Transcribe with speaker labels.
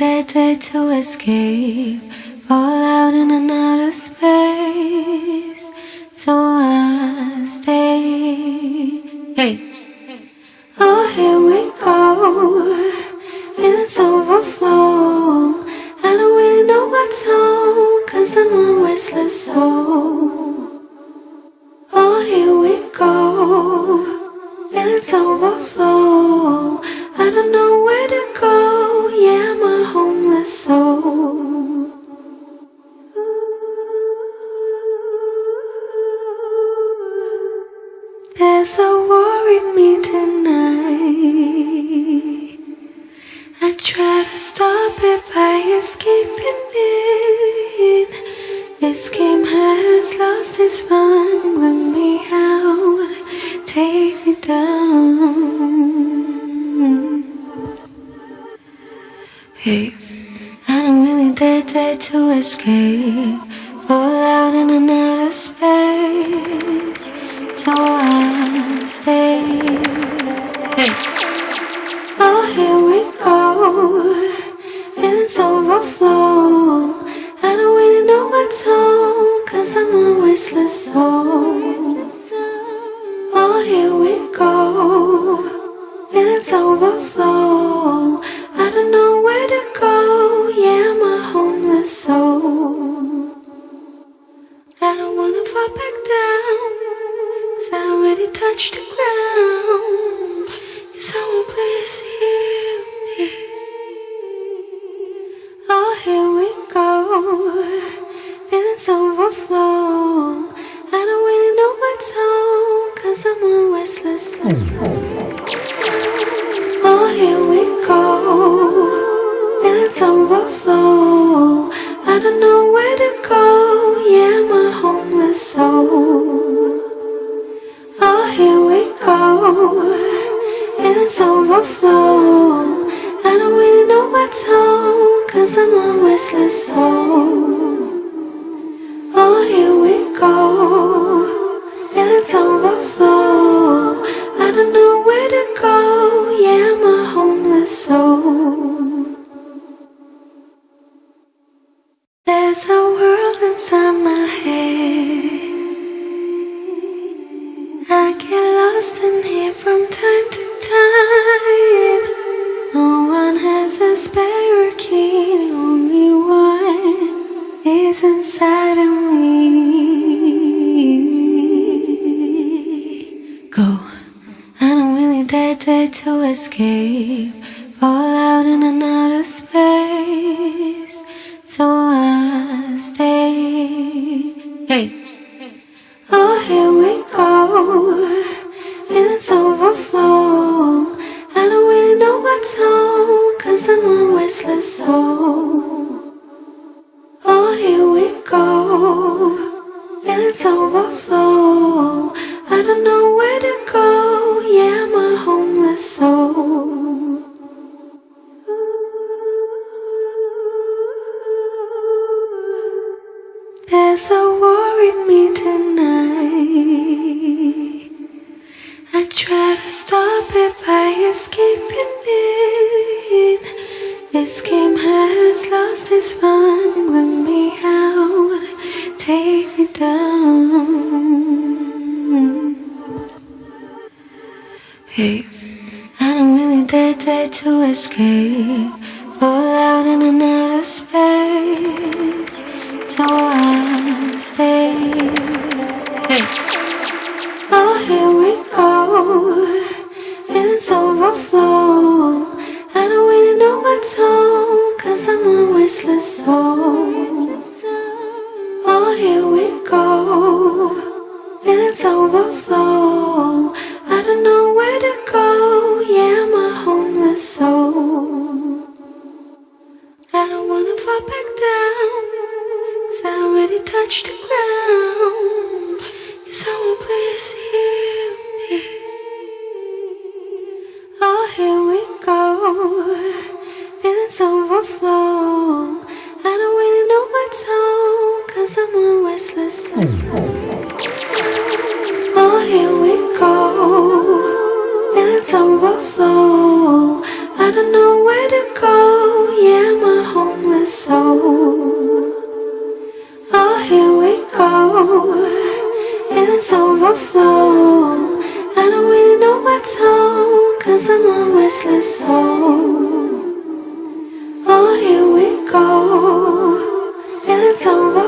Speaker 1: intended to escape Fall out in an outer space. So I stay. Hey. Oh, here we go. Feelings overflow. I don't really know what's on Cause I'm a restless soul. Oh, here we go. Feelings overflow. A war me tonight. I try to stop it by escaping it. This game has lost its fun. Bring me out, take me down. Hey, I don't really dare, dare to escape. Fall out in the space. Overflow. I don't know where to go. Yeah, a homeless soul. I don't wanna fall back down. Cause I already touched the ground. Can someone please hear me? Oh, here we go. Feelings overflow. Feelings overflow. I don't know where to go. Yeah, I'm homeless soul. Oh, here we go. Feelings overflow. I don't really know what's on. Cause I'm a restless soul. Oh, here we go. Feelings overflow. I don't know where to go. Yeah, I'm homeless soul. Inside my head. I get lost in here from time to time. No one has a spare key, the only one is inside of me. Go. I don't really dare, dare to escape. Fall out in another space. So I stay. Hey. Oh, here we go. Feelings overflow. I don't really know what's on. Cause I'm a restless soul. Oh, here we go. Feelings overflow. I don't know A war in me tonight. I try to stop it by escaping it. This game has lost its fun. Bring me out, take me down. Hey, I don't really dare, dare to escape. Fall out in another space. So Already the ground. Can someone please hear me? Oh, here we go. Feelings overflow. I don't really know what's on. Cause I'm a restless soul. Oh, here we go. Feelings overflow. I don't know where to go. Yeah, a homeless soul. And it's overflow. I don't really know what's on Cause I'm a restless soul. Oh, here we go. And it's over